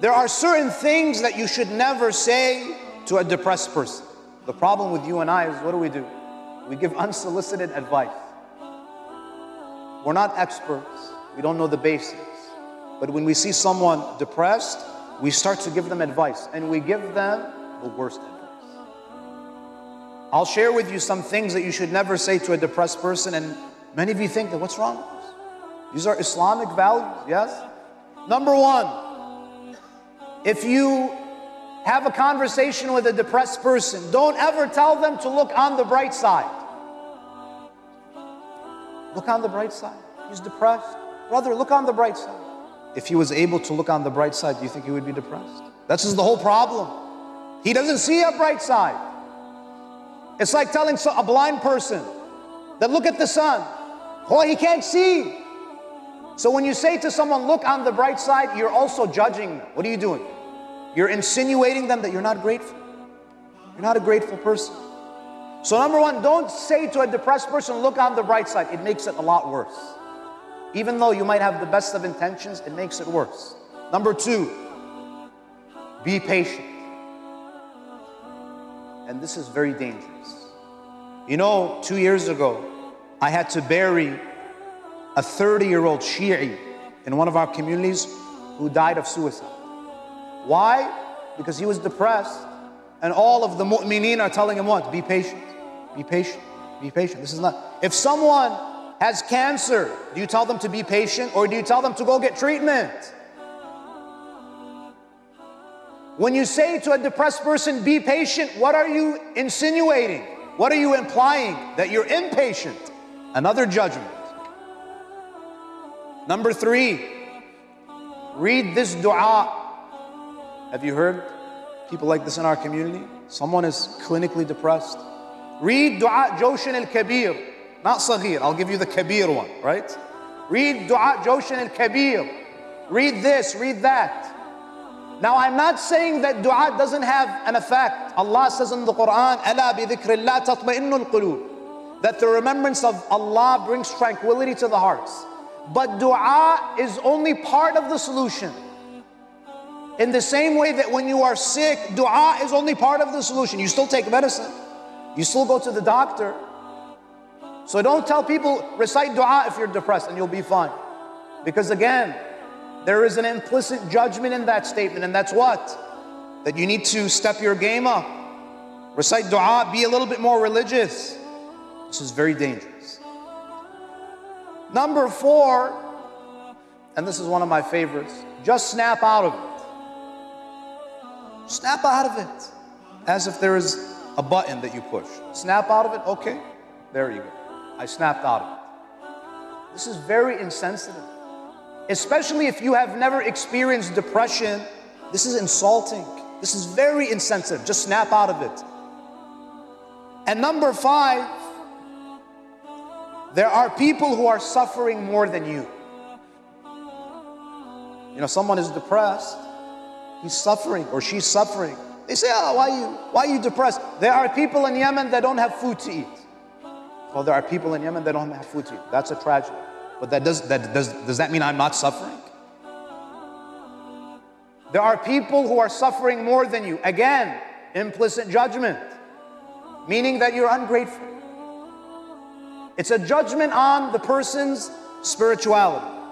There are certain things that you should never say to a depressed person. The problem with you and I is what do we do? We give unsolicited advice. We're not experts, we don't know the basics. But when we see someone depressed, we start to give them advice and we give them the worst advice. I'll share with you some things that you should never say to a depressed person, and many of you think that what's wrong with this? These are Islamic values, yes? Number one, if you have a conversation with a depressed person, don't ever tell them to look on the bright side. Look on the bright side. He's depressed. Brother, look on the bright side. If he was able to look on the bright side, do you think he would be depressed? That's just the whole problem. He doesn't see a bright side. It's like telling a blind person that look at the sun. Oh, he can't see. So when you say to someone, look on the bright side, you're also judging them. What are you doing? You're insinuating them that you're not grateful. You're not a grateful person. So number one, don't say to a depressed person, look on the bright side. It makes it a lot worse. Even though you might have the best of intentions, it makes it worse. Number two, be patient. And this is very dangerous. You know, two years ago, I had to bury a 30 year old Shi'i in one of our communities who died of suicide. Why? Because he was depressed, and all of the mu'mineen are telling him what? Be patient, be patient, be patient. This is not. If someone has cancer, do you tell them to be patient or do you tell them to go get treatment? When you say to a depressed person, be patient, what are you insinuating? What are you implying? That you're impatient. Another judgment. Number three, read this dua. Have you heard people like this in our community? Someone is clinically depressed. Read dua Jawshan al Kabir, not Saghir. I'll give you the Kabir one, right? Read dua Jawshan al Kabir. Read this, read that. Now, I'm not saying that dua doesn't have an effect. Allah says in the Quran, That the remembrance of Allah brings tranquility to the hearts. But dua is only part of the solution. In the same way that when you are sick, dua is only part of the solution. You still take medicine, you still go to the doctor. So don't tell people, recite dua if you're depressed and you'll be fine. Because again, there is an implicit judgment in that statement, and that's what? That you need to step your game up. Recite dua, be a little bit more religious. This is very dangerous. Number four, and this is one of my favorites, just snap out of it. Snap out of it. As if there is a button that you push. Snap out of it, okay, there you go. I snapped out of it. This is very insensitive. Especially if you have never experienced depression, this is insulting. This is very insensitive. Just snap out of it. And number five, there are people who are suffering more than you. You know, someone is depressed, he's suffering or she's suffering. They say, oh, why are you, why are you depressed? There are people in Yemen that don't have food to eat. Well, there are people in Yemen that don't have food to eat. That's a tragedy. But that does, that does, does that mean I'm not suffering? There are people who are suffering more than you. Again, implicit judgment, meaning that you're ungrateful. It's a judgment on the person's spirituality.